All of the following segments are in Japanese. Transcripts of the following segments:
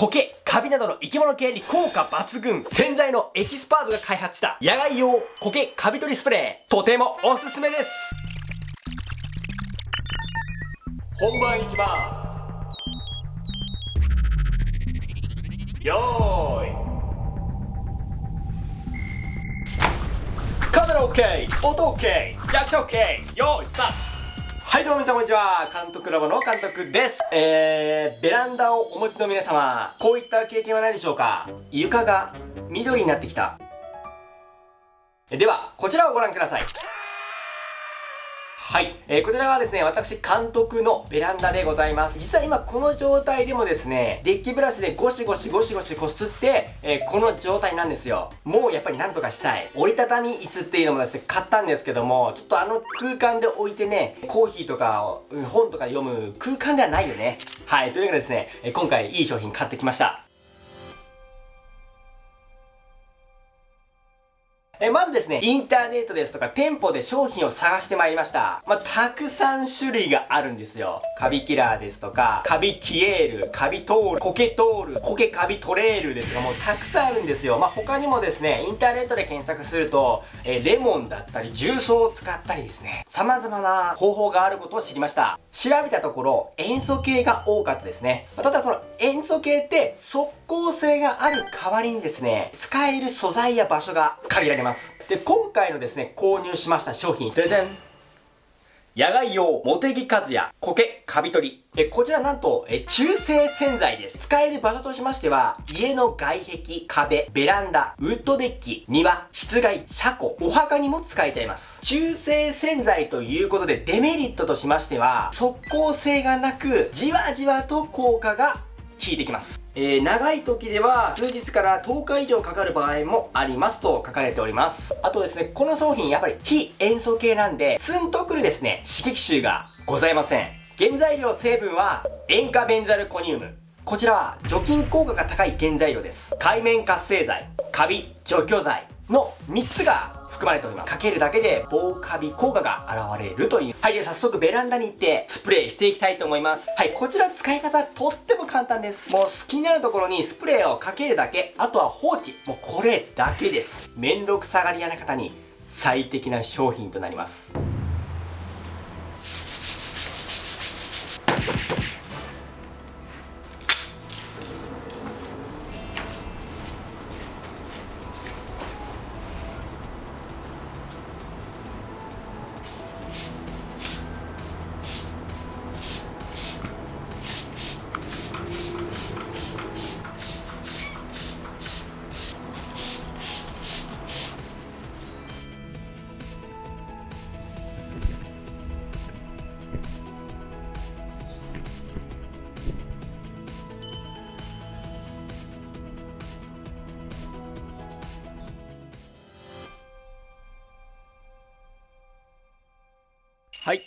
苔、カビなどの生き物系に効果抜群、洗剤のエキスパートが開発した野外用苔カビ取りスプレー、とてもおすすめです。本番いきます。よーい。カメラ OK、音 OK、リアクション OK、よーい、スタートはいどうも皆さんこんにちは。監督ラボの監督です。えー、ベランダをお持ちの皆様こういった経験はないでしょうか？床が緑になってきた。ではこちらをご覧ください。はい。えー、こちらはですね、私監督のベランダでございます。実は今この状態でもですね、デッキブラシでゴシゴシゴシゴシこすって、えー、この状態なんですよ。もうやっぱりなんとかしたい。折りたたみ椅子っていうのもですね、買ったんですけども、ちょっとあの空間で置いてね、コーヒーとか本とか読む空間ではないよね。はい。というわけでですね、今回いい商品買ってきました。えまずですね、インターネットですとか店舗で商品を探してまいりました。まあ、たくさん種類があるんですよ。カビキラーですとか、カビキエール、カビトール、コケトール、コケカビトレールですとか、もうたくさんあるんですよ。まあ、他にもですね、インターネットで検索すると、えレモンだったり、重曹を使ったりですね、様々な方法があることを知りました。調べたところ、塩素系が多かったですね。まあ、ただその塩素系って即効性がある代わりにですね、使える素材や場所が限られます。ます。で、今回のですね、購入しました商品、ででん野外用、茂木和也、苔、カビ取り。え、こちらなんと、え、中性洗剤です。使える場所としましては、家の外壁、壁、ベランダ、ウッドデッキ、庭、室外、車庫、お墓にも使えちゃいます。中性洗剤ということで、デメリットとしましては、速効性がなく、じわじわと効果が効いてきます。えー、長い時では数日から10日以上かかる場合もありますと書かれております。あとですね、この商品やっぱり非塩素系なんで、ツンとくるですね、刺激臭がございません。原材料成分は塩化ベンザルコニウム。こちらは除菌効果が高い原材料です。海面活性剤、カビ除去剤の3つが含まれております。かけるだけで防カビ効果が現れるという。はい、では早速ベランダに行ってスプレーしていきたいと思います。はい、こちら使い方とっても簡単です。もう好きになるところにスプレーをかけるだけ、あとは放置。もうこれだけです。めんどくさがり屋な方に最適な商品となります。はい。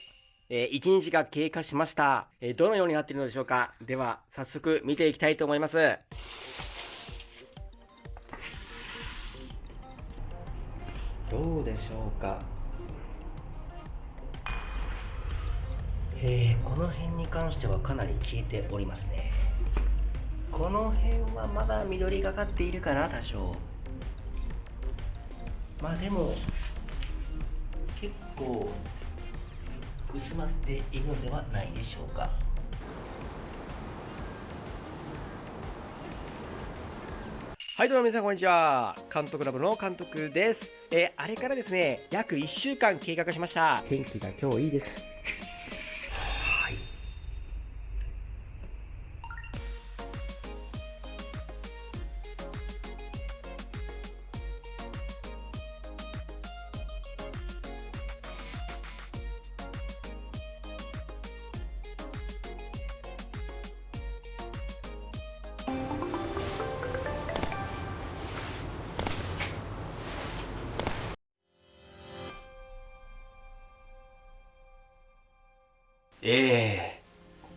えー、1日が経過しました。えー、どのようになっているのでしょうかでは、早速見ていきたいと思います。どうでしょうかえー、この辺に関してはかなり効いておりますね。この辺はまだ緑がかっているかな、多少。まあでも、結構薄まっているのではないでしょうか。はいどうも皆さんこんにちは。監督ラボの監督です。えー、あれからですね約1週間経過しました。天気が今日いいです。え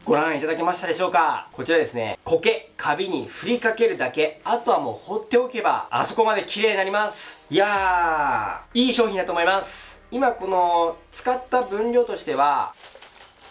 ー、ご覧いただけましたでしょうか？こちらですね、苔、カビに振りかけるだけ、あとはもう放っておけば、あそこまで綺麗になります。いやー、いい商品だと思います。今この、使った分量としては、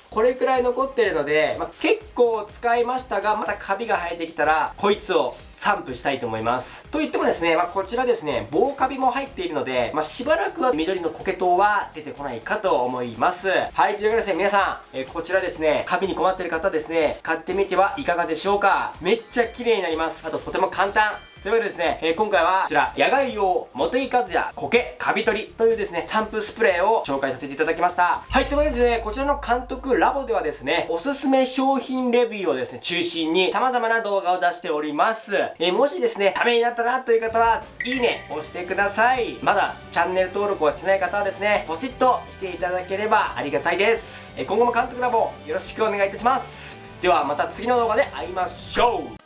これくらい残ってるので、まあ、結構使いましたがまたカビが生えてきたらこいつを散布したいと思います。と言ってもですね、まあ、こちらですね、防カビも入っているので、まあ、しばらくは緑の苔糖は出てこないかと思います。はい、というわけでですね、皆さん、えー、こちらですね、カビに困ってる方ですね、買ってみてはいかがでしょうかめっちゃ綺麗になります。あと、とても簡単。というわけでですね、えー、今回はこちら、野外用モテイカズヤ苔カビ取りというですね、散布スプレーを紹介させていただきました。はい、というわけでですね、こちらの監督ラボではですね、おすすめ商品レビューをですね、中心に様々な動画を出しております。えー、もしですね、ためになったなという方は、いいね押してください。まだチャンネル登録をしてない方はですね、ポチッとしていただければありがたいです。えー、今後も監督ラボよろしくお願いいたします。ではまた次の動画で会いましょう